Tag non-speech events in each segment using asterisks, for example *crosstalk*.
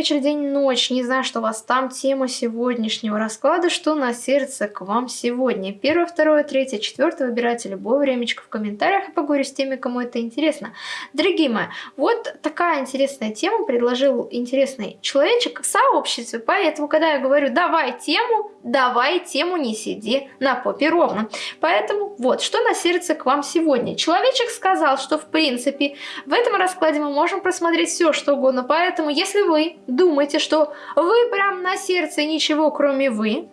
вечер, день, ночь. Не знаю, что у вас там тема сегодняшнего расклада, что на сердце к вам сегодня. Первое, второе, третье, четвертое. Выбирайте любое времечко в комментариях и поговорю с теми, кому это интересно. Дорогие мои, вот такая интересная тема предложил интересный человечек в сообществе. Поэтому, когда я говорю «давай тему», давай тему не сиди на попе ровно. Поэтому вот, что на сердце к вам сегодня. Человечек сказал, что в принципе в этом раскладе мы можем просмотреть все, что угодно. Поэтому, если вы думаете, что вы прям на сердце ничего кроме вы,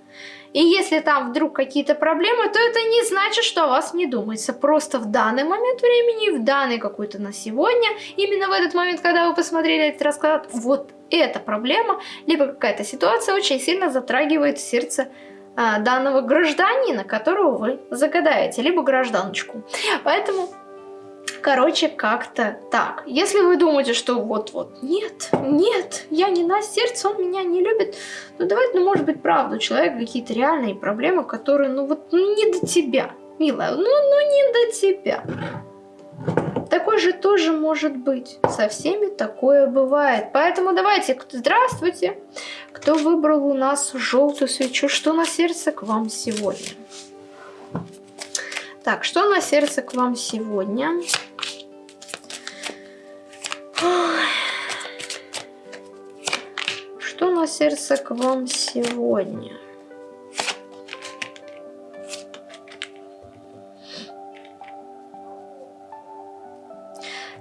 и если там вдруг какие-то проблемы, то это не значит, что о вас не думается. Просто в данный момент времени, в данный какой-то на сегодня, именно в этот момент, когда вы посмотрели этот расклад, вот эта проблема, либо какая-то ситуация очень сильно затрагивает сердце а, данного гражданина, которого вы загадаете, либо гражданочку. Поэтому Короче, как-то так. Если вы думаете, что вот-вот, нет, нет, я не на сердце, он меня не любит, ну давайте, ну может быть, правда, у человека какие-то реальные проблемы, которые, ну вот, ну не до тебя, милая, ну, ну не до тебя. Такой же тоже может быть. Со всеми такое бывает. Поэтому давайте, здравствуйте. Кто выбрал у нас желтую свечу? Что на сердце к вам сегодня? Так, что на сердце к вам сегодня? Что на сердце к вам сегодня?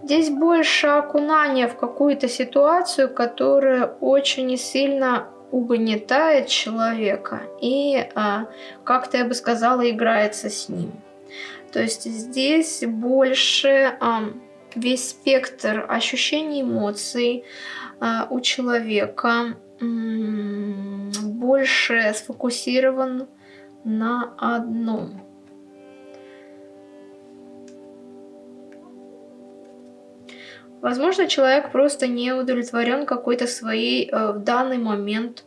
Здесь больше окунания в какую-то ситуацию, которая очень сильно угнетает человека и а, как-то, я бы сказала, играется с ним. То есть здесь больше весь спектр ощущений, эмоций а, у человека больше сфокусирован на одном. Возможно, человек просто не удовлетворен какой-то своей э, в данный момент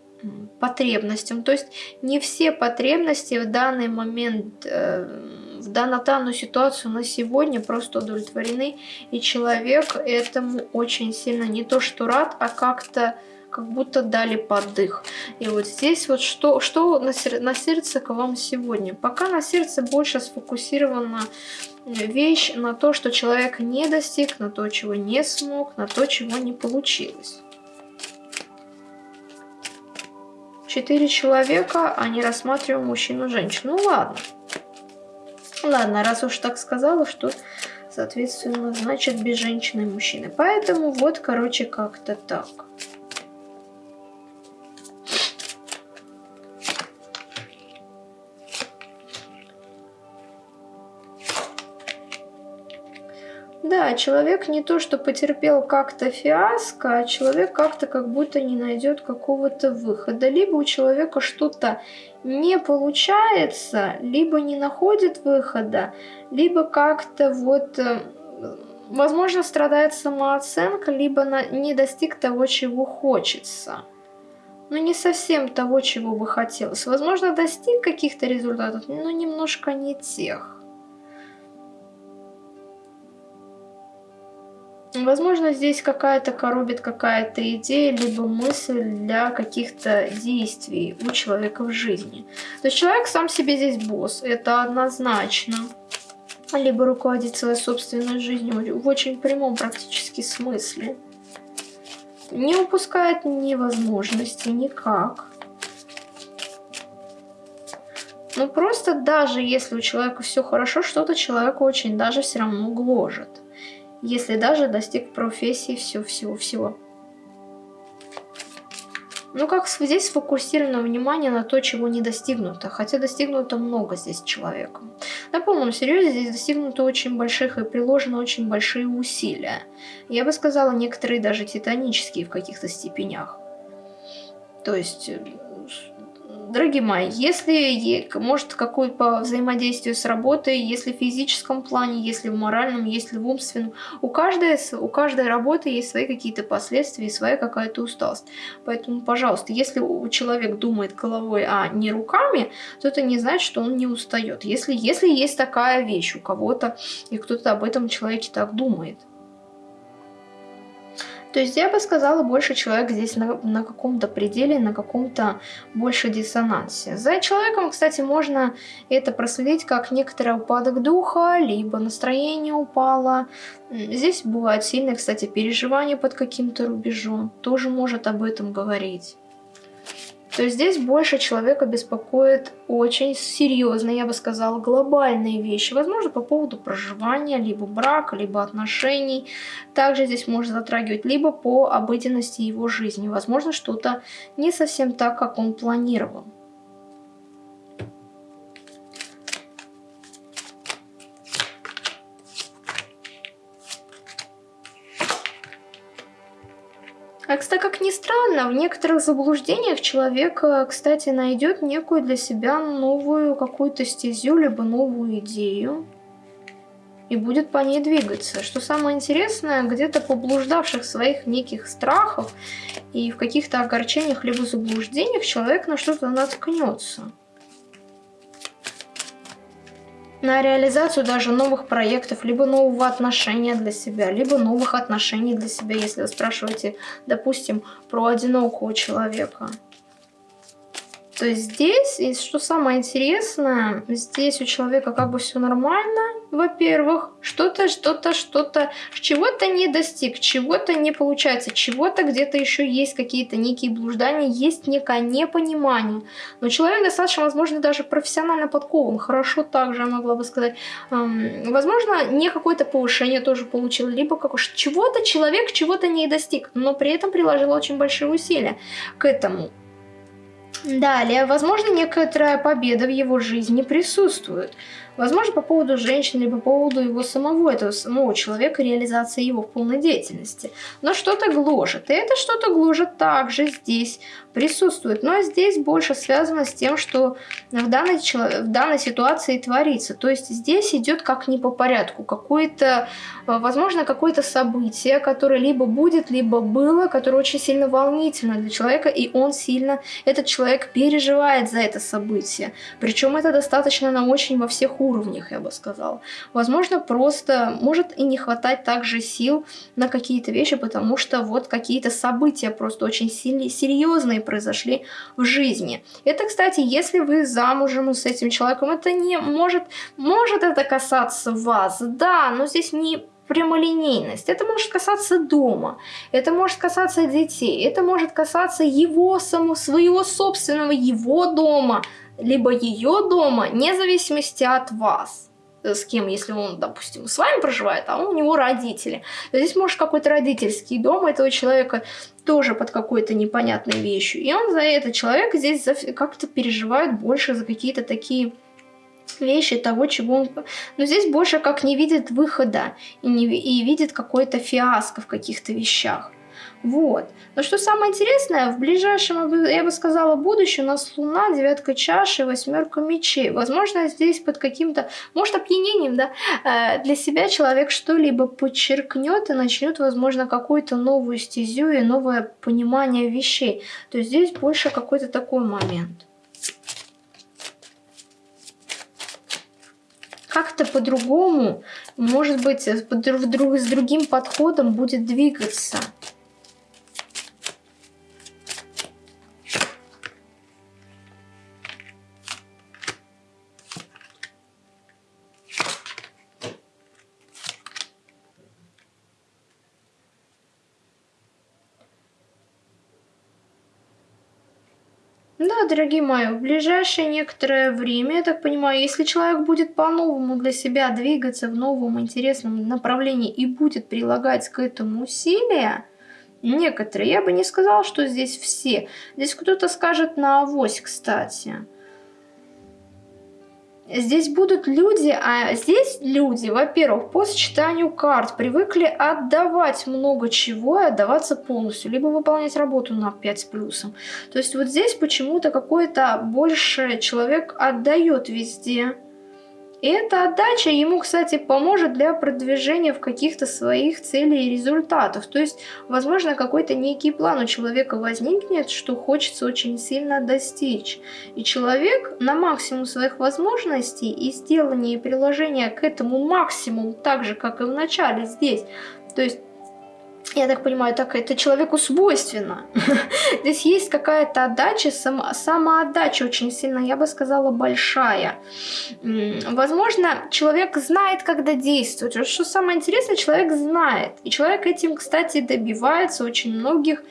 потребностям. То есть не все потребности в данный момент, э, в данную ситуацию на сегодня просто удовлетворены. И человек этому очень сильно не то что рад, а как-то как будто дали подых. И вот здесь вот что, что на, сер на сердце к вам сегодня? Пока на сердце больше сфокусирована вещь на то, что человек не достиг, на то, чего не смог, на то, чего не получилось. Четыре человека, а не рассматриваем мужчину-женщину. Ну ладно. Ладно, раз уж так сказала, что, соответственно, значит без женщины и мужчины. Поэтому вот, короче, как-то так. Да, человек не то, что потерпел как-то фиаско, а человек как-то как будто не найдет какого-то выхода. Либо у человека что-то не получается, либо не находит выхода, либо как-то вот, э, возможно, страдает самооценка, либо не достиг того, чего хочется. Но не совсем того, чего бы хотелось. Возможно, достиг каких-то результатов, но немножко не тех. Возможно, здесь какая-то коробит какая-то идея, либо мысль для каких-то действий у человека в жизни. То есть человек сам себе здесь босс, это однозначно. Либо руководит своей собственной жизнью в очень прямом практически смысле. Не упускает ни возможности никак. Ну просто даже если у человека все хорошо, что-то человеку очень даже все равно гложет если даже достиг профессии всего-всего-всего. Ну как здесь сфокусировано внимание на то, чего не достигнуто, хотя достигнуто много здесь человеком. На полном серьезе здесь достигнуто очень больших и приложено очень большие усилия. Я бы сказала, некоторые даже титанические в каких-то степенях. То есть э, дорогие мои, если может какое по взаимодействию с работой, если в физическом плане, если в моральном, если в умственном, у каждой, у каждой работы есть свои какие-то последствия и своя какая-то усталость. Поэтому, пожалуйста, если человек думает головой, а не руками, то это не значит, что он не устает. Если, если есть такая вещь у кого-то, и кто-то об этом человеке так думает. То есть я бы сказала, больше человек здесь на, на каком-то пределе, на каком-то больше диссонансе. За человеком, кстати, можно это проследить как некоторый упадок духа, либо настроение упало. Здесь бывают сильные, кстати, переживания под каким-то рубежом. Тоже может об этом говорить то здесь больше человека беспокоит очень серьезные, я бы сказала, глобальные вещи. Возможно, по поводу проживания, либо брака, либо отношений. Также здесь может затрагивать либо по обыденности его жизни. Возможно, что-то не совсем так, как он планировал. А, кстати, как ни странно, в некоторых заблуждениях человек, э, кстати, найдет некую для себя новую какую-то стезю, либо новую идею и будет по ней двигаться. Что самое интересное, где-то поблуждавших своих неких страхов и в каких-то огорчениях либо заблуждениях человек на что-то наткнется на реализацию даже новых проектов, либо нового отношения для себя, либо новых отношений для себя, если вы спрашиваете, допустим, про одинокого человека. То есть здесь, и что самое интересное, здесь у человека как бы все нормально, во-первых, что-то, что-то, что-то, чего-то не достиг, чего-то не получается, чего-то где-то еще есть какие-то некие блуждания, есть некое непонимание. Но человек достаточно, возможно, даже профессионально подкован, хорошо также, я могла бы сказать. Возможно, не какое-то повышение тоже получил, либо как чего-то человек чего-то не достиг, но при этом приложил очень большие усилия к этому. Далее, возможно, некоторая победа в его жизни присутствует. Возможно, по поводу женщины или по поводу его самого, этого самого человека, реализации его в полной деятельности. Но что-то гложет. И это что-то гложет также здесь присутствует. Но здесь больше связано с тем, что в данной, в данной ситуации творится. То есть здесь идет как не по порядку. Какое-то, э, возможно, какое-то событие, которое либо будет, либо было, которое очень сильно волнительно для человека, и он сильно, этот человек переживает за это событие. Причем это достаточно на очень во всех уровнях, я бы сказала. Возможно, просто может и не хватать также сил на какие-то вещи, потому что вот какие-то события просто очень сильные, серьезные произошли в жизни. Это, кстати, если вы замужем с этим человеком, это не может, может это касаться вас, да, но здесь не прямолинейность. Это может касаться дома, это может касаться детей, это может касаться его самого, своего собственного, его дома, либо ее дома, вне зависимости от вас с кем, если он, допустим, с вами проживает, а у него родители. Здесь может какой-то родительский дом этого человека тоже под какой-то непонятной вещью. И он за этот человек здесь как-то переживает больше за какие-то такие вещи того, чего он... Но здесь больше как не видит выхода и, не... и видит какой-то фиаско в каких-то вещах. Вот. Но что самое интересное, в ближайшем, я бы сказала, будущем у нас Луна, девятка чаши, восьмерка мечей. Возможно, здесь под каким-то, может, опьянением, да, э, для себя человек что-либо подчеркнет и начнет, возможно, какую-то новую стезю и новое понимание вещей. То есть здесь больше какой-то такой момент. как-то по-другому, может быть, с другим подходом будет двигаться. Да, дорогие мои, в ближайшее некоторое время, я так понимаю, если человек будет по-новому для себя двигаться в новом интересном направлении и будет прилагать к этому усилия, некоторые, я бы не сказала, что здесь все. Здесь кто-то скажет на авось, кстати. Здесь будут люди, а здесь люди, во-первых, по сочетанию карт привыкли отдавать много чего и отдаваться полностью, либо выполнять работу на 5 с плюсом. То есть вот здесь почему-то какой-то больше человек отдает везде. И эта отдача ему, кстати, поможет для продвижения в каких-то своих целей и результатов. То есть, возможно, какой-то некий план у человека возникнет, что хочется очень сильно достичь. И человек на максимум своих возможностей и сделание и приложение к этому максимуму, так же, как и в начале здесь, то есть я так понимаю, так это человеку свойственно. *laughs* Здесь есть какая-то отдача, сам, самоотдача очень сильно, я бы сказала, большая. Возможно, человек знает, когда действовать. Что самое интересное, человек знает. И человек этим, кстати, добивается очень многих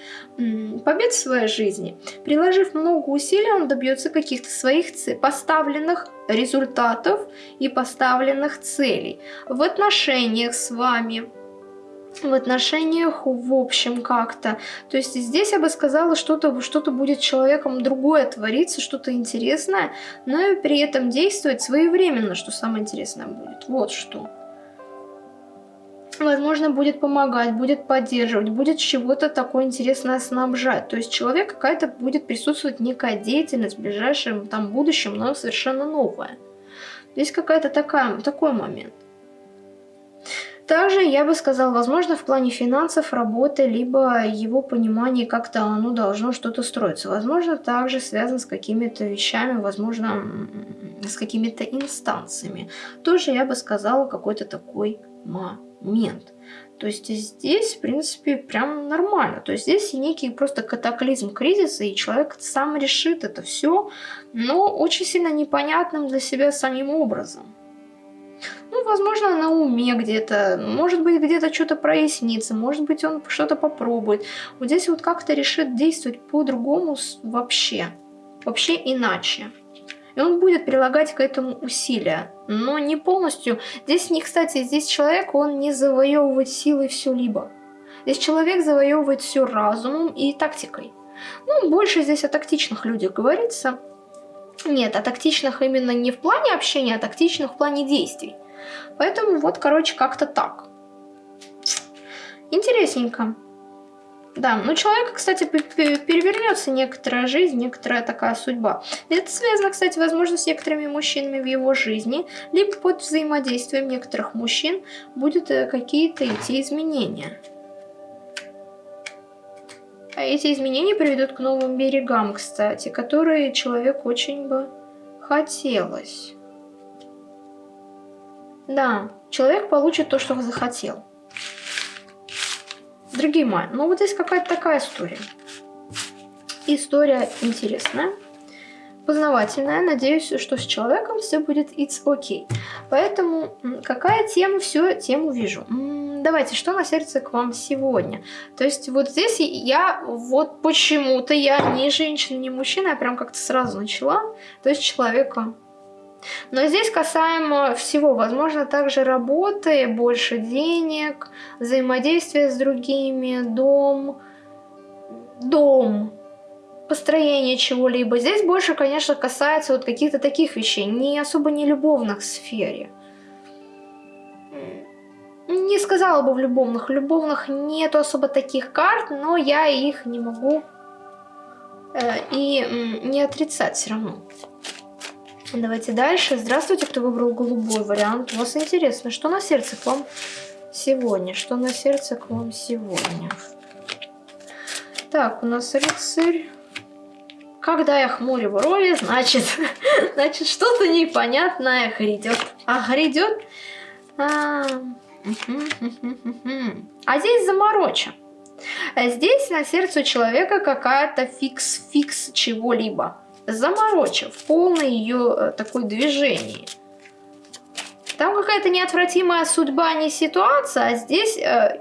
побед в своей жизни. Приложив много усилий, он добьется каких-то своих поставленных результатов и поставленных целей. В отношениях с вами, в отношениях в общем как-то. То есть здесь я бы сказала, что-то что, -то, будет человеком другое твориться, что-то интересное, но и при этом действовать своевременно, что самое интересное будет. Вот что. Возможно, будет помогать, будет поддерживать, будет чего-то такое интересное снабжать. То есть человек какая-то будет присутствовать некая деятельность в ближайшем там будущем, но совершенно новая. Здесь какая-то такая, такой момент. Также я бы сказал, возможно, в плане финансов, работы, либо его понимания, как-то оно должно что-то строиться. Возможно, также связано с какими-то вещами, возможно, с какими-то инстанциями. Тоже я бы сказала какой-то такой момент. То есть здесь, в принципе, прям нормально. То есть здесь некий просто катаклизм кризиса, и человек сам решит это все, но очень сильно непонятным для себя самим образом. Возможно, на уме где-то, может быть, где-то что-то прояснится, может быть, он что-то попробует. Вот здесь вот как-то решит действовать по-другому вообще, вообще иначе. И он будет прилагать к этому усилия, но не полностью. Здесь не, кстати, здесь человек, он не завоевывает силой все-либо. Здесь человек завоевывает все разумом и тактикой. Ну, больше здесь о тактичных людях говорится. Нет, о тактичных именно не в плане общения, а тактичных в плане действий. Поэтому вот, короче, как-то так. Интересненько. Да, ну человека, кстати, перевернется некоторая жизнь, некоторая такая судьба. Это связано, кстати, возможно, с некоторыми мужчинами в его жизни, либо под взаимодействием некоторых мужчин будут э, какие-то идти изменения. А эти изменения приведут к новым берегам, кстати, которые человеку очень бы хотелось. Да, человек получит то, что захотел. Дорогие мои, ну вот здесь какая-то такая история. История интересная, познавательная. Надеюсь, что с человеком все будет it's okay. Поэтому какая тема, все тему вижу. Давайте, что на сердце к вам сегодня? То есть вот здесь я вот почему-то я не женщина, не мужчина, я прям как-то сразу начала. То есть человека но здесь касаемо всего, возможно, также работы, больше денег, взаимодействия с другими, дом, дом, построение чего-либо. Здесь больше, конечно, касается вот каких-то таких вещей, не особо не любовных сфере. Не сказала бы в любовных. В любовных нету особо таких карт, но я их не могу э, и не отрицать все равно. Давайте дальше. Здравствуйте, кто выбрал голубой вариант. У вас интересно, что на сердце к вам сегодня? Что на сердце к вам сегодня? Так, у нас рыцарь. Когда я хмурю брови, значит, *laughs* значит что-то непонятное грядет. А грядет? А, а здесь заморочен. Здесь на сердце у человека какая-то фикс-фикс чего-либо заморочив полное ее э, такое движение. Там какая-то неотвратимая судьба, не ситуация, а здесь э,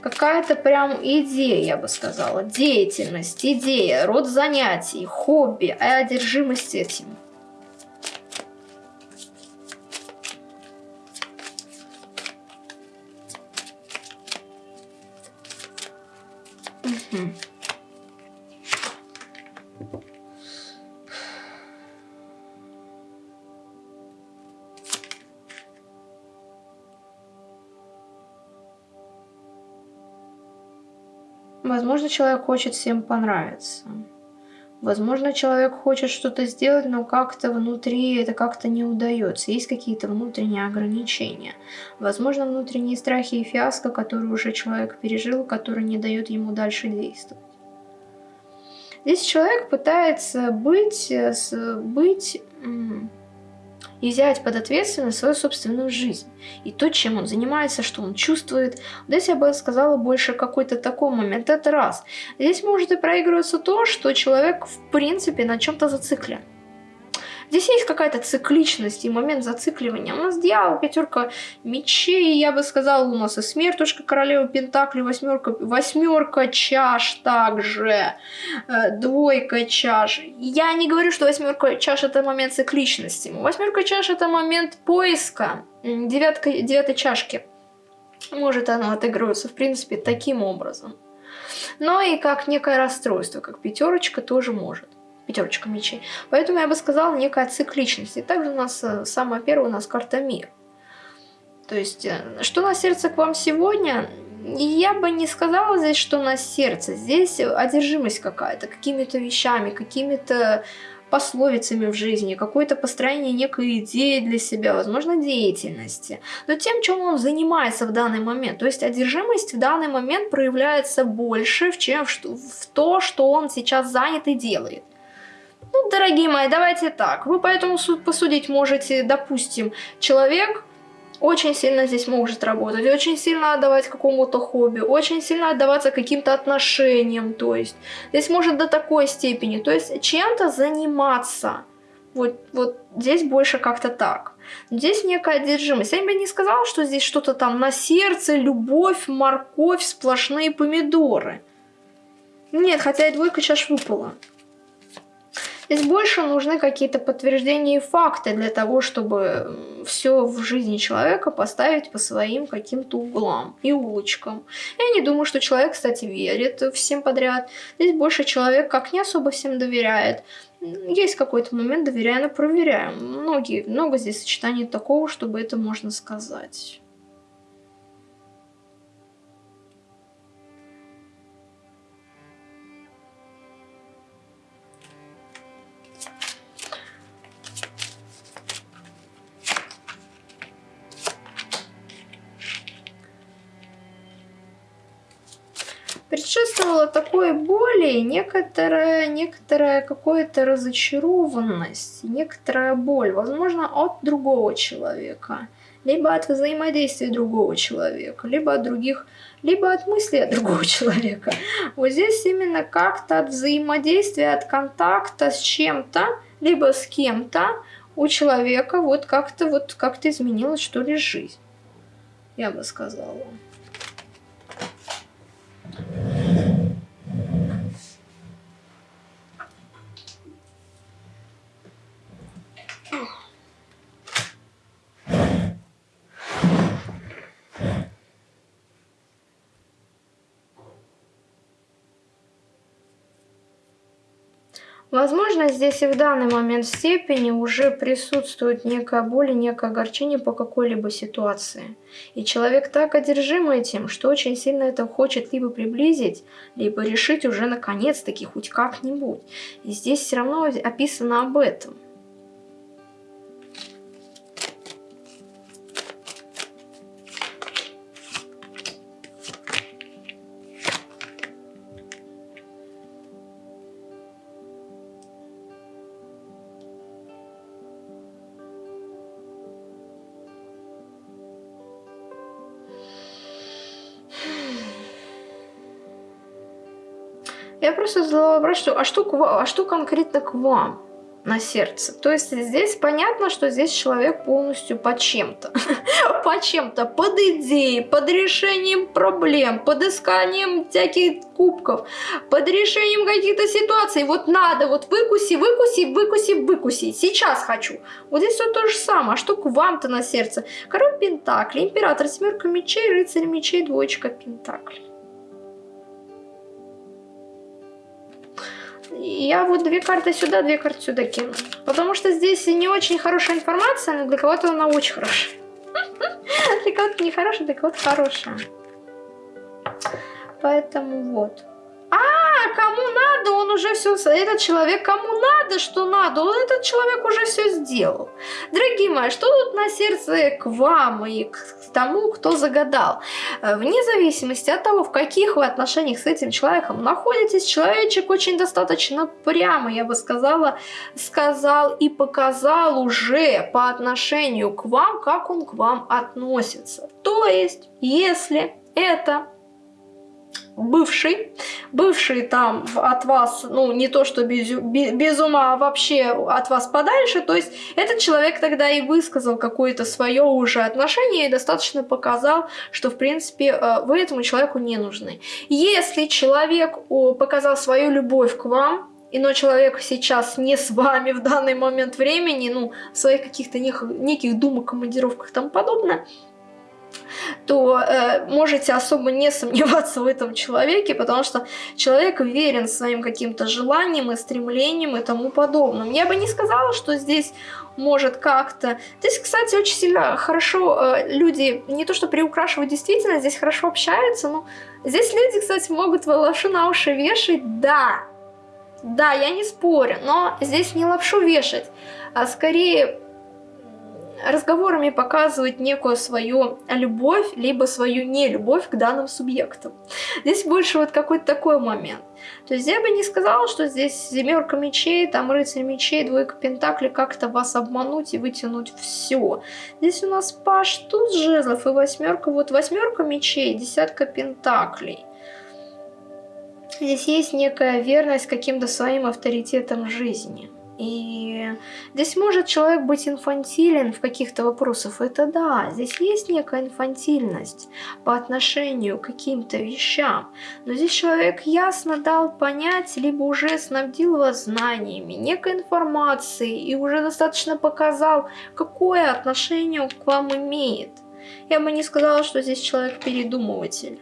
какая-то прям идея, я бы сказала, деятельность, идея, род занятий, хобби, а одержимость этим. Возможно, человек хочет всем понравиться. Возможно, человек хочет что-то сделать, но как-то внутри это как-то не удается. Есть какие-то внутренние ограничения. Возможно, внутренние страхи и фиаско, которые уже человек пережил, который не дает ему дальше действовать. Здесь человек пытается быть, быть и взять под ответственность свою собственную жизнь. И то, чем он занимается, что он чувствует. Здесь я бы сказала больше какой-то такой момент. Это раз. Здесь может и проигрываться то, что человек в принципе на чем-то зациклен. Здесь есть какая-то цикличность и момент зацикливания. У нас дьявол, пятерка мечей, я бы сказала, у нас и смертушка, королева пентакли, восьмерка, восьмерка чаш также, э, двойка чаш. Я не говорю, что восьмерка чаш это момент цикличности. Восьмерка чаш это момент поиска девятка, девятой чашки. Может она отыгрываться, в принципе, таким образом. Но и как некое расстройство, как пятерочка тоже может пятерочка мечей. Поэтому я бы сказала некая цикличность. И также у нас э, самая первая у нас карта мир. То есть, э, что на сердце к вам сегодня? Я бы не сказала здесь, что на сердце. Здесь одержимость какая-то, какими-то вещами, какими-то пословицами в жизни, какое-то построение некой идеи для себя, возможно, деятельности. Но тем, чем он занимается в данный момент. То есть одержимость в данный момент проявляется больше, чем в то, что он сейчас занят и делает. Ну, дорогие мои, давайте так. Вы поэтому посудить можете, допустим, человек очень сильно здесь может работать, очень сильно отдавать какому-то хобби, очень сильно отдаваться каким-то отношениям, то есть здесь может до такой степени, то есть чем-то заниматься. Вот, вот здесь больше как-то так. Здесь некая одержимость. Я бы не сказала, что здесь что-то там на сердце, любовь, морковь, сплошные помидоры. Нет, хотя и двойка чаш выпала. Здесь больше нужны какие-то подтверждения и факты для того, чтобы все в жизни человека поставить по своим каким-то углам и улочкам. Я не думаю, что человек, кстати, верит всем подряд. Здесь больше человек как не особо всем доверяет. Есть какой-то момент доверяем и проверяем. Многие, много здесь сочетаний такого, чтобы это можно сказать. Боли некоторая, некоторая какая-то разочарованность, некоторая боль, возможно, от другого человека, либо от взаимодействия другого человека, либо от других, либо от мысли от другого *laughs* человека. Вот здесь именно как-то от взаимодействия, от контакта с чем-то, либо с кем-то у человека вот как-то вот как-то изменилась что ли жизнь, я бы сказала. Возможно, здесь и в данный момент степени уже присутствует некая боль и некое огорчение по какой-либо ситуации. И человек так одержим этим, что очень сильно это хочет либо приблизить, либо решить уже наконец-таки хоть как-нибудь. И здесь все равно описано об этом – что, а, что, а что конкретно к вам на сердце? То есть здесь понятно, что здесь человек полностью по чем-то. *laughs* по чем-то, под идеей, под решением проблем, под исканием всяких кубков, под решением каких-то ситуаций. Вот надо, вот выкуси, выкуси, выкуси, выкуси. Сейчас хочу. Вот здесь все то же самое. А что к вам-то на сердце? Король Пентакли, Император, Семерка мечей, Рыцарь мечей, Двоечка Пентакли. Я вот две карты сюда, две карты сюда кину. Потому что здесь не очень хорошая информация, но для кого-то она очень хорошая. *laughs* Для кого-то не хорошая, для кого-то хорошая. Поэтому вот. А, кому надо, он уже все, этот человек кому надо, что надо, он этот человек уже все сделал. Дорогие мои, что тут на сердце к вам и к тому, кто загадал? Э, вне зависимости от того, в каких вы отношениях с этим человеком находитесь, человечек очень достаточно прямо, я бы сказала, сказал и показал уже по отношению к вам, как он к вам относится. То есть, если это бывший, бывший там от вас, ну, не то что без, без ума, а вообще от вас подальше, то есть этот человек тогда и высказал какое-то свое уже отношение и достаточно показал, что, в принципе, э, вы этому человеку не нужны. Если человек показал свою любовь к вам, но человек сейчас не с вами в данный момент времени, ну, в своих каких-то неких думах, командировках и тому подобное, то э, можете особо не сомневаться в этом человеке, потому что человек верен своим каким-то желаниям и стремлениям и тому подобным. Я бы не сказала, что здесь может как-то... Здесь, кстати, очень сильно хорошо э, люди не то что приукрашивают действительно, здесь хорошо общаются, но здесь люди, кстати, могут лапшу на уши вешать, да, да, я не спорю, но здесь не лапшу вешать, а скорее разговорами показывать некую свою любовь, либо свою нелюбовь к данным субъектам. Здесь больше вот какой-то такой момент. То есть я бы не сказала, что здесь семерка мечей, там рыцарь мечей, двойка пентаклей, как-то вас обмануть и вытянуть все. Здесь у нас паш туз жезлов и восьмерка, вот восьмерка мечей, десятка пентаклей. Здесь есть некая верность каким-то своим авторитетам жизни. И здесь может человек быть инфантилен в каких-то вопросах, это да, здесь есть некая инфантильность по отношению к каким-то вещам, но здесь человек ясно дал понять, либо уже снабдил вас знаниями, некой информацией и уже достаточно показал, какое отношение к вам имеет. Я бы не сказала, что здесь человек передумыватель.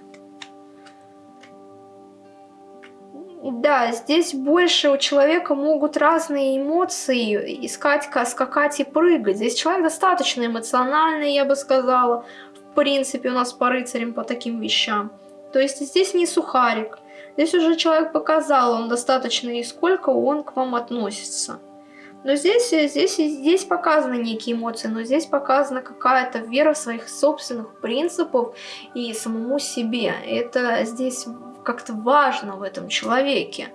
Да, здесь больше у человека могут разные эмоции искать, скакать и прыгать. Здесь человек достаточно эмоциональный, я бы сказала. В принципе, у нас по рыцарям по таким вещам. То есть здесь не сухарик. Здесь уже человек показал, он достаточно и сколько он к вам относится. Но здесь, здесь, здесь показаны некие эмоции, но здесь показана какая-то вера своих собственных принципов и самому себе. Это здесь как-то важно в этом человеке.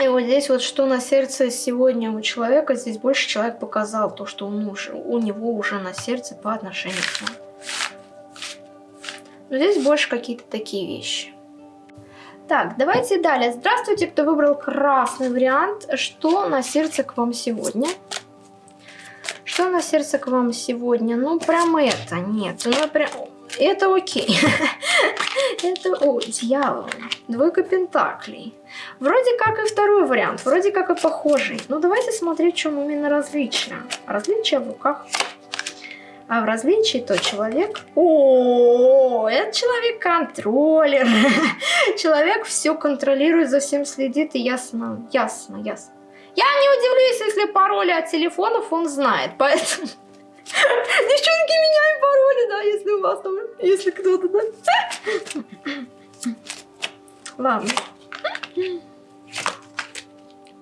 И вот здесь вот что на сердце сегодня у человека, здесь больше человек показал то, что он уже, у него уже на сердце по отношению к вам. Но здесь больше какие-то такие вещи. Так, давайте далее. Здравствуйте, кто выбрал красный вариант. Что на сердце к вам сегодня? Что на сердце к вам сегодня? Ну, прям это, нет. Ну, прям... Это окей. *laughs* Это, о, дьявол. Двойка пентаклей. Вроде как и второй вариант, вроде как и похожий. Ну, давайте смотреть, в чем именно различие. Различие в руках. А в различии то человек... О, это человек-контроллер. *laughs* Человек все контролирует, за всем следит и ясно, ясно, ясно. Я не удивлюсь, если пароли от телефонов он знает, поэтому... Девчонки, меняем пароли, да, если у вас там, если кто-то, да. Ладно.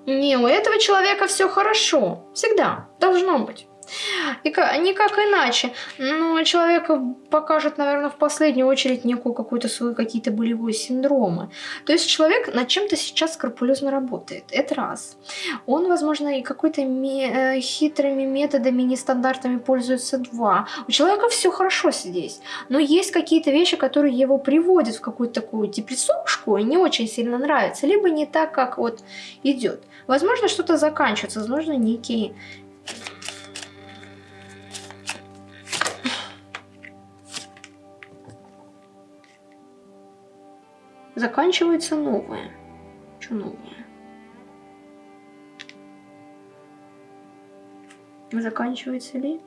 Не, у этого человека все хорошо. Всегда. Должно быть. И как, никак иначе. Но человек покажет, наверное, в последнюю очередь некую какую-то свою какие-то болевые синдромы. То есть человек над чем-то сейчас скрупулезно работает. Это раз. Он, возможно, и какой-то э, хитрыми методами, нестандартами пользуется. Два. У человека все хорошо здесь. Но есть какие-то вещи, которые его приводят в какую-то такую депрессушку и не очень сильно нравится. Либо не так, как вот идет. Возможно, что-то заканчивается. Возможно, некие заканчивается новое. Что новое? Заканчивается ли?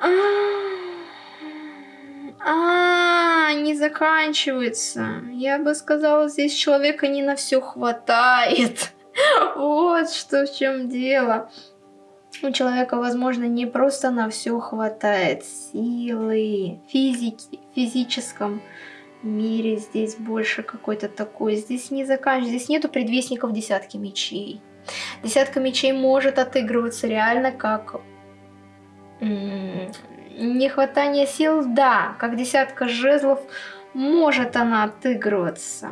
А, а, не заканчивается. Я бы сказала, здесь человека не на все хватает. *laughs* Вот что в чем дело у человека, возможно, не просто на все хватает силы, физики, физическом мире. Здесь больше какой-то такой. Здесь не заканчивается. Здесь нету предвестников десятки мечей. Десятка мечей может отыгрываться реально как нехватание сил, да, как десятка жезлов может она отыгрываться.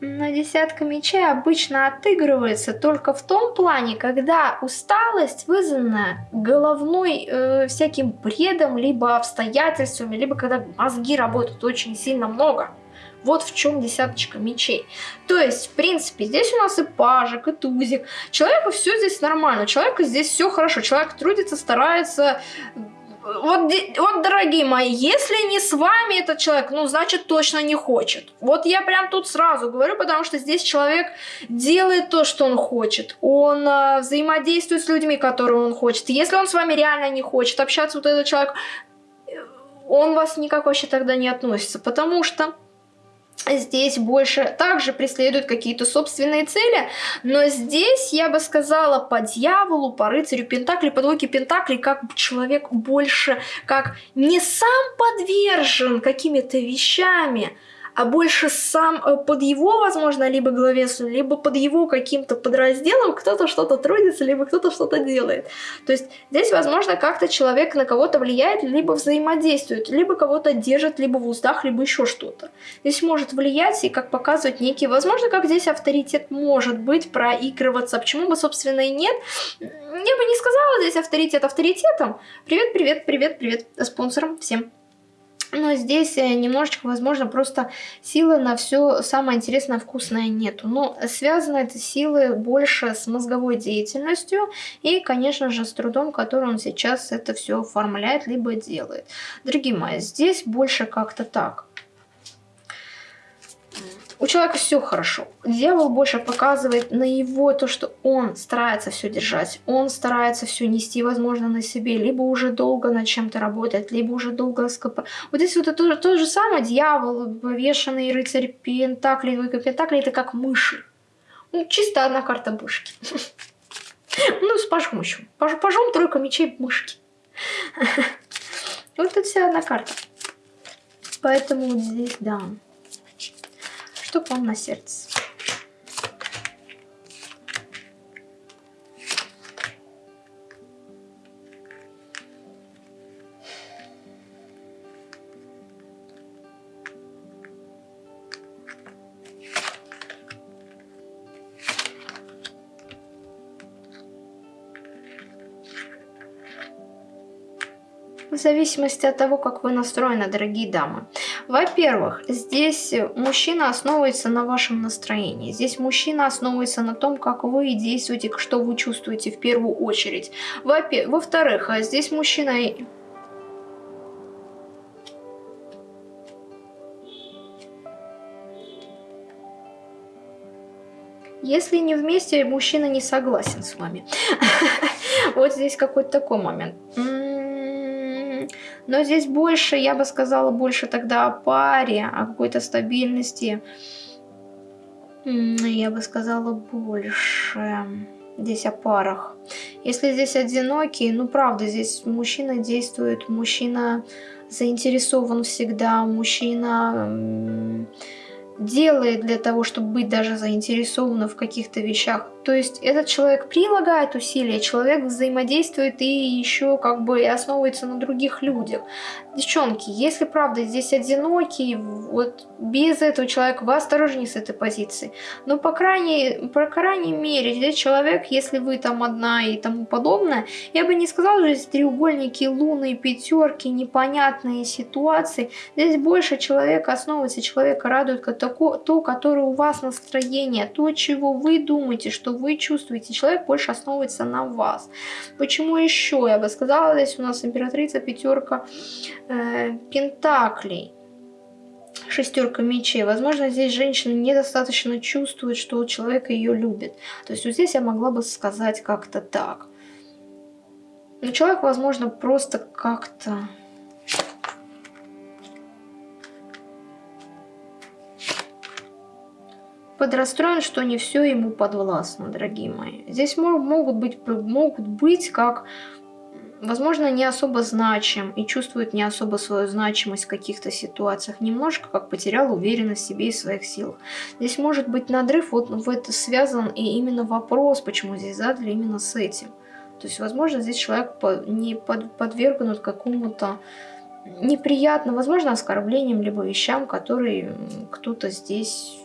Но десятка мечей обычно отыгрывается только в том плане, когда усталость вызвана головной э, всяким бредом, либо обстоятельствами, либо когда мозги работают очень сильно много. Вот в чем десяточка мечей. То есть, в принципе, здесь у нас и пажик, и тузик. Человеку все здесь нормально, человеку здесь все хорошо. Человек трудится, старается, вот, вот, дорогие мои, если не с вами этот человек, ну, значит, точно не хочет. Вот я прям тут сразу говорю, потому что здесь человек делает то, что он хочет. Он э, взаимодействует с людьми, которые он хочет. Если он с вами реально не хочет общаться, вот этот человек, э, он вас никак вообще тогда не относится, потому что здесь больше также преследуют какие-то собственные цели, но здесь, я бы сказала, по дьяволу, по рыцарю Пентакли, по двойке Пентакли, как человек больше, как не сам подвержен какими-то вещами, а больше сам э, под его, возможно, либо главесу, либо под его каким-то подразделом кто-то что-то трудится, либо кто-то что-то делает. То есть здесь, возможно, как-то человек на кого-то влияет, либо взаимодействует, либо кого-то держит, либо в устах, либо еще что-то. Здесь может влиять и как показывать некий, возможно, как здесь авторитет может быть проигрываться. Почему бы, собственно, и нет? Я бы не сказала здесь авторитет авторитетом. Привет, привет, привет, привет спонсорам всем. Но здесь э, немножечко, возможно, просто силы на все самое интересное, вкусное нету. Но связаны эти силы больше с мозговой деятельностью и, конечно же, с трудом, который он сейчас это все оформляет, либо делает. Дорогие мои, здесь больше как-то так. У человека все хорошо. Дьявол больше показывает на его то, что он старается все держать, он старается все нести, возможно, на себе, либо уже долго над чем-то работает, либо уже долго скоп... Вот здесь вот это то же самое, дьявол, повешенный рыцарь Пентакли, двойка Пентакли, это как мыши. Ну, чисто одна карта мышки. *laughs* Ну, с пажом еще. Пажом тройка мечей мышки. *laughs* Вот это вся одна карта. Поэтому здесь, да. Что вам на сердце? в зависимости от того, как вы настроены, дорогие дамы. Во-первых, здесь мужчина основывается на вашем настроении. Здесь мужчина основывается на том, как вы действуете, что вы чувствуете в первую очередь. Во-вторых, здесь мужчина Если не вместе, мужчина не согласен с вами. *laughs* Вот здесь какой-то такой момент. Но здесь больше, я бы сказала, больше тогда о паре, о какой-то стабильности. Я бы сказала больше здесь о парах. Если здесь одинокий, ну правда, здесь мужчина действует, мужчина заинтересован всегда, мужчина делает для того, чтобы быть даже заинтересованным в каких-то вещах. То есть этот человек прилагает усилия, человек взаимодействует и еще как бы основывается на других людях. Девчонки, если правда здесь одинокий, вот без этого человека вы осторожнее с этой позиции. Но по крайней, по крайней мере, здесь человек, если вы там одна и тому подобное, я бы не сказала, что здесь треугольники, луны, пятерки, непонятные ситуации. Здесь больше человека основывается, человека радует то, которое у вас настроение, то, чего вы думаете, что вы чувствуете. Человек больше основывается на вас. Почему еще? Я бы сказала, здесь у нас императрица, пятерка э, пентаклей шестерка мечей. Возможно, здесь женщина недостаточно чувствует, что человек ее любит. То есть вот здесь я могла бы сказать как-то так. Но человек, возможно, просто как-то подрастроен, что не все ему подвластно, дорогие мои. Здесь могут быть, могут быть как возможно, не особо значим и чувствует не особо свою значимость в каких-то ситуациях. Немножко как потерял уверенность в себе и своих силах. Здесь может быть надрыв, вот в это связан и именно вопрос, почему здесь задали именно с этим. То есть, возможно, здесь человек не подвергнут какому-то неприятно, возможно, оскорблением, либо вещам, которые кто-то здесь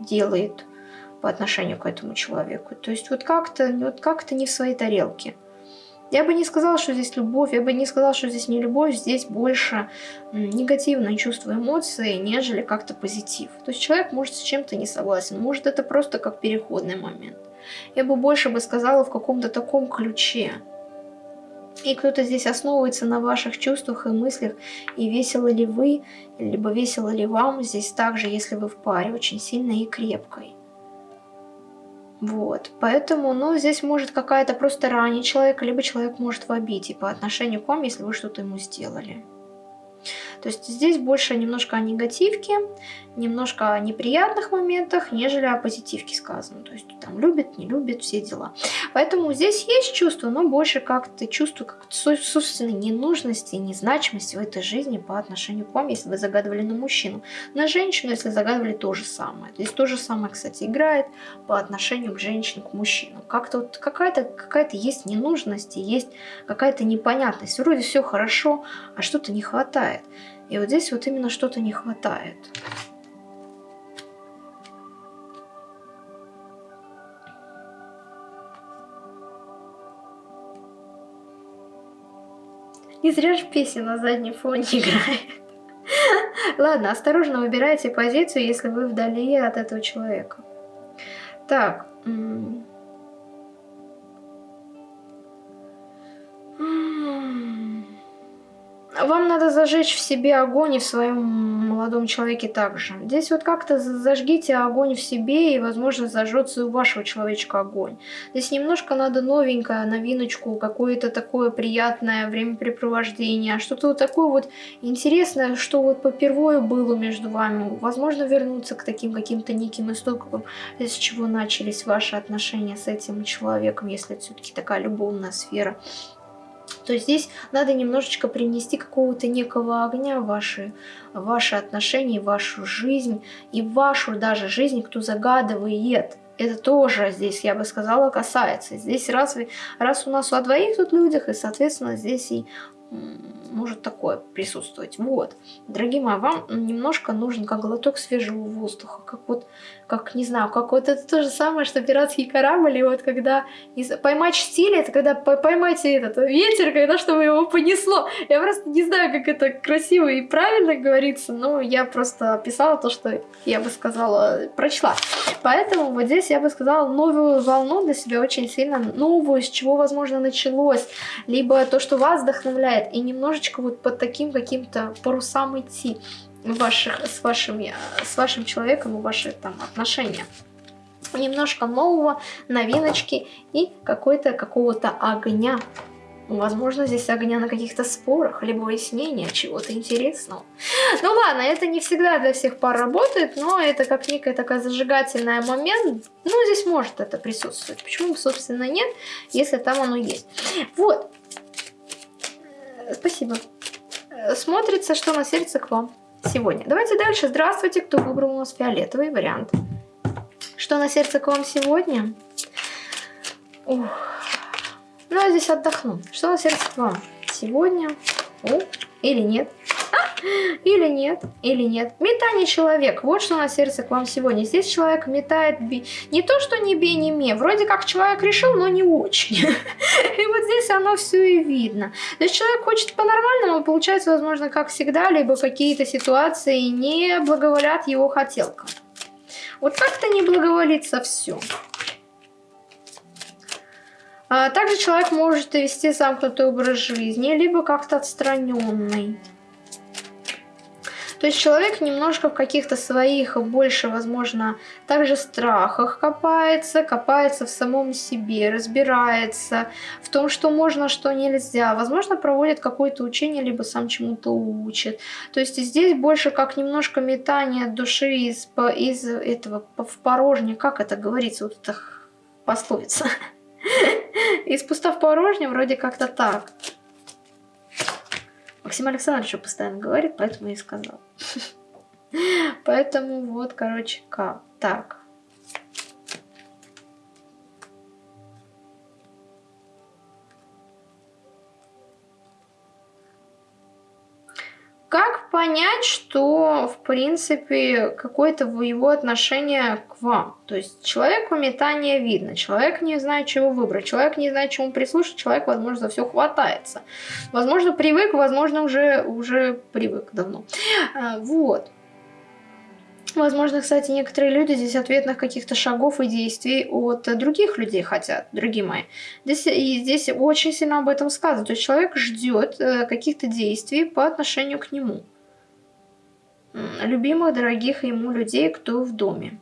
делает по отношению к этому человеку. То есть вот как-то вот как не в своей тарелке. Я бы не сказала, что здесь любовь, я бы не сказала, что здесь не любовь, здесь больше негативное чувство эмоций, нежели как-то позитив. То есть человек может с чем-то не согласен, может это просто как переходный момент. Я бы больше бы сказала в каком-то таком ключе. И кто-то здесь основывается на ваших чувствах и мыслях, и весело ли вы, либо весело ли вам здесь также, если вы в паре, очень сильной и крепкой. Вот, поэтому, ну, здесь может какая-то просто ранить человека, либо человек может вобить и по отношению к вам, если вы что-то ему сделали. То есть здесь больше немножко о негативке, немножко о неприятных моментах, нежели о позитивке сказано. То есть там любит, не любит, все дела. Поэтому здесь есть чувство, но больше как-то чувство как собственной ненужности, незначимости в этой жизни по отношению к вам, если вы загадывали на мужчину. На женщину, если загадывали то же самое. Здесь то же самое, кстати, играет по отношению к женщине, к мужчину. Как-то вот какая-то какая, -то, есть ненужность, есть какая-то непонятность. Вроде все хорошо, а что-то не хватает. И вот здесь вот именно что-то не хватает. Не зря же песня на заднем фоне *laughs* играет. Ладно, осторожно выбирайте позицию, если вы вдали от этого человека. Так. Вам надо зажечь в себе огонь и в своем молодом человеке также. Здесь вот как-то зажгите огонь в себе, и, возможно, зажжется у вашего человечка огонь. Здесь немножко надо новенькое, новиночку, какое-то такое приятное времяпрепровождение, что-то вот такое вот интересное, что вот попервое было между вами. Возможно, вернуться к таким каким-то неким истокам, с чего начались ваши отношения с этим человеком, если это все-таки такая любовная сфера то здесь надо немножечко принести какого-то некого огня в ваши, ваши отношения, вашу жизнь и вашу даже жизнь, кто загадывает. Это тоже здесь, я бы сказала, касается. Здесь раз, раз у нас о двоих тут людях, и, соответственно, здесь и может такое присутствовать. Вот, дорогие мои, вам немножко нужен как глоток свежего воздуха, как вот, как, не знаю, как вот это то же самое, что пиратский корабль, и вот когда поймать штиль, это когда поймать этот ветер, когда чтобы его понесло. Я просто не знаю, как это красиво и правильно говорится, но я просто описала то, что я бы сказала, прочла. Поэтому вот здесь я бы сказала новую волну для себя очень сильно, новую, с чего, возможно, началось, либо то, что вас вдохновляет, и немножечко вот по таким каким-то парусам идти ваших, с, вашим, с вашим человеком и ваши там отношения. Немножко нового, новиночки и какой-то какого-то огня. Возможно, здесь огня на каких-то спорах, либо выяснения чего-то интересного. Ну ладно, это не всегда для всех пар работает, но это как некая такая зажигательная момент. Ну, здесь может это присутствовать. Почему, собственно, нет, если там оно есть. Вот, Спасибо. Э, смотрится, что на сердце к вам сегодня. Давайте дальше. Здравствуйте, кто выбрал у нас фиолетовый вариант. Что на сердце к вам сегодня? Ух. Ну, я здесь отдохну. Что на сердце к вам сегодня? О, или нет? Или нет, или нет. Метание человек. Вот что на сердце к вам сегодня. Здесь человек метает би... не то, что не би, не ме. Вроде как человек решил, но не очень. *laughs* И вот здесь оно все и видно. То есть человек хочет по-нормальному, получается, возможно, как всегда, либо какие-то ситуации не благоволят его хотелкам. Вот как-то не благоволится все. А также человек может вести замкнутый образ жизни, либо как-то отстраненный. То есть человек немножко в каких-то своих больше, возможно, также страхах копается, копается в самом себе, разбирается в том, что можно, что нельзя. Возможно, проводит какое-то учение, либо сам чему-то учит. То есть здесь больше как немножко метание души из, из этого в порожне. Как это говорится? Вот это пословица. *laughs* Из пуста в порожне вроде как-то так. Максим Александрович постоянно говорит, поэтому я и сказал. *laughs* Поэтому вот, короче, как. Так. Понять, что, в принципе, какое-то его отношение к вам? То есть человеку метание видно, человек не знает, чего выбрать, человек не знает, чему прислушать, человек, возможно, за все хватается. Возможно, привык, возможно, уже, уже привык давно. А, вот. Возможно, кстати, некоторые люди здесь ответных каких-то шагов и действий от других людей хотят, дорогие мои. Здесь, и здесь очень сильно об этом сказано. То есть человек ждет э, каких-то действий по отношению к нему. Любимых, дорогих ему людей, кто в доме.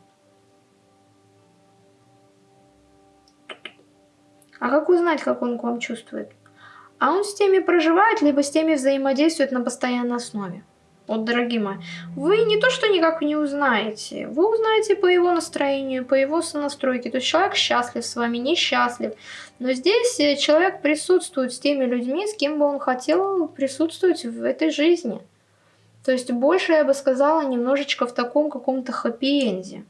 А как узнать, как он к вам чувствует? А он с теми проживает, либо с теми взаимодействует на постоянной основе. Вот, дорогие мои, вы не то, что никак не узнаете, вы узнаете по его настроению, по его сонастройке. То есть человек счастлив с вами, несчастлив. Но здесь э, человек присутствует с теми людьми, с кем бы он хотел присутствовать в этой жизни. То есть больше, я бы сказала, немножечко в таком каком-то хэппи-энде.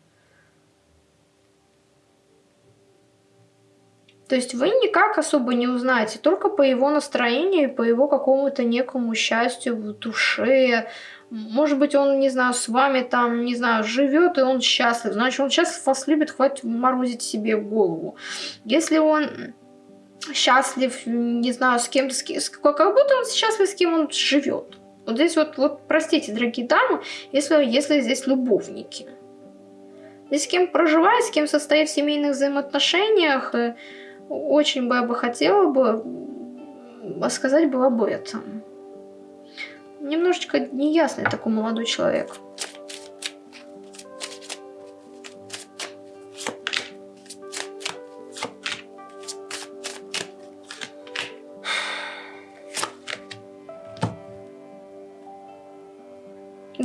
То есть вы никак особо не узнаете, только по его настроению, по его какому-то некому счастью в душе. Может быть, он, не знаю, с вами там, не знаю, живет, и он счастлив. Значит, он счастлив вас любит, хватит морозить себе голову. Если он счастлив, не знаю, с кем-то, как будто он счастлив, с кем он живет. Вот здесь вот, вот простите, дорогие дамы, если, если здесь любовники. Здесь с кем проживает, с кем состоит в семейных взаимоотношениях, очень бы я бы хотела бы сказать бы об этом. Немножечко неясный такой молодой человек.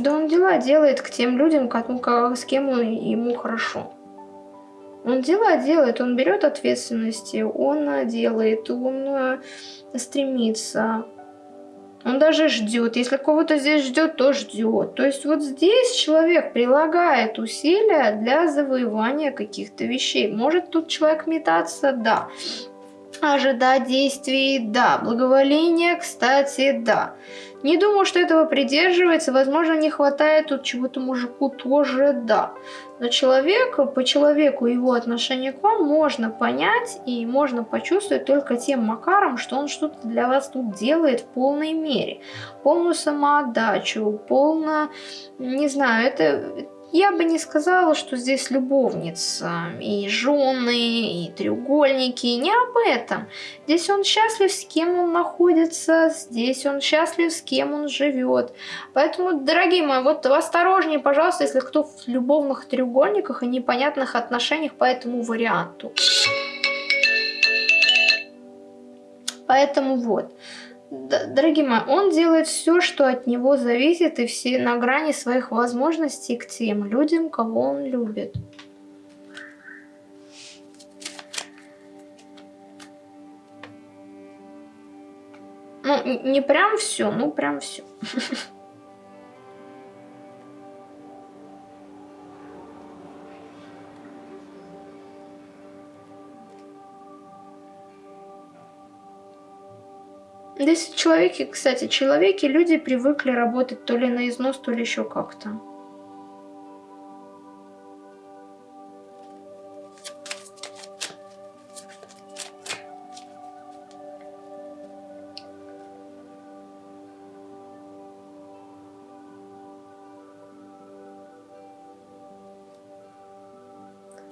Да он дела делает к тем людям, с кем ему хорошо. Он дела делает, он берет ответственности, он э, делает, он э, стремится. Он даже ждет. Если кого-то здесь ждет, то ждет. То есть вот здесь человек прилагает усилия для завоевания каких-то вещей. Может тут человек метаться? Да. Ожидать действий? Да. Благоволение, кстати, да. Не думаю, что этого придерживается. Возможно, не хватает тут чего-то мужику тоже, да. Но человеку, по человеку его отношение к вам можно понять и можно почувствовать только тем макаром, что он что-то для вас тут делает в полной мере. Полную самоотдачу, полно, не знаю, это я бы не сказала, что здесь любовница, и жены, и треугольники, не об этом. Здесь он счастлив, с кем он находится, здесь он счастлив, с кем он живет. Поэтому, дорогие мои, вот осторожнее, пожалуйста, если кто в любовных треугольниках и непонятных отношениях по этому варианту. Поэтому вот дорогие мои, он делает все, что от него зависит, и все на грани своих возможностей к тем людям, кого он любит. Ну, не прям все, ну прям все. *laughs* Здесь человеки, кстати, человеки, люди привыкли работать то ли на износ, то ли еще как-то.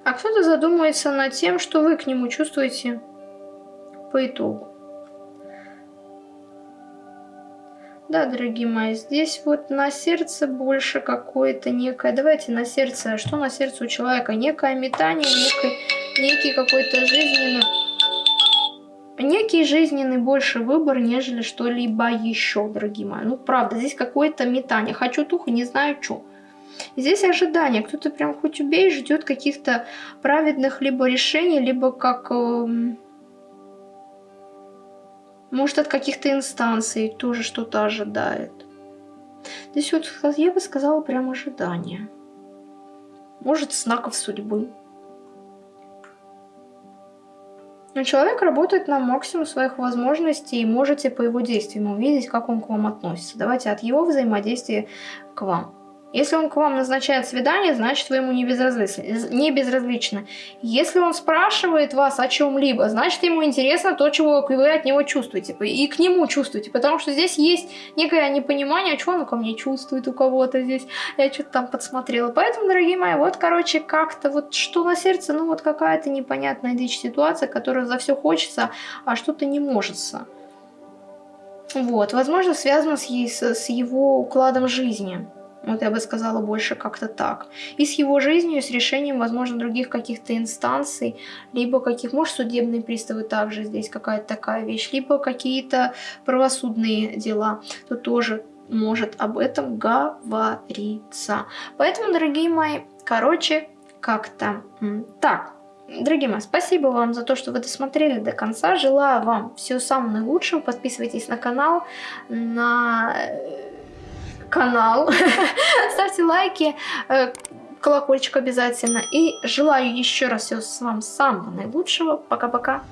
А кто-то задумывается над тем, что вы к нему чувствуете по итогу. Да, дорогие мои, здесь вот на сердце больше какое-то некое... Давайте на сердце... Что на сердце у человека? Некое метание, некий, некий какой-то жизненный... Некий жизненный больше выбор, нежели что-либо еще, дорогие мои. Ну, правда, здесь какое-то метание. Хочу туху, не знаю, что. Здесь ожидание. Кто-то прям хоть убей, ждет каких-то праведных либо решений, либо как... Э Может, от каких-то инстанций тоже что-то ожидает. Здесь вот я бы сказала прям ожидание. Может, знаков судьбы. Но человек работает на максимум своих возможностей, и можете по его действиям увидеть, как он к вам относится. Давайте от его взаимодействия к вам. Если он к вам назначает свидание, значит вы ему не безразличны. Не безразличны. Если он спрашивает вас о чем-либо, значит ему интересно то, чего вы от него чувствуете. И к нему чувствуете. Потому что здесь есть некое непонимание, а что он ко мне чувствует у кого-то здесь. Я что-то там подсмотрела. Поэтому, дорогие мои, вот, короче, как-то вот что на сердце, ну вот какая-то непонятная дичь ситуация, которая за все хочется, а что-то не может. Вот, возможно, связано с, с его укладом жизни. Вот я бы сказала больше как-то так. И с его жизнью, с решением, возможно, других каких-то инстанций, либо каких, может, судебные приставы также здесь какая-то такая вещь, либо какие-то правосудные дела, то тоже может об этом говориться. Поэтому, дорогие мои, короче, как-то так. Дорогие мои, спасибо вам за то, что вы досмотрели до конца. Желаю вам всего самого наилучшего. Подписывайтесь на канал, на канал, *laughs* ставьте лайки, э, колокольчик обязательно. И желаю еще раз всего вам самого наилучшего. Пока-пока.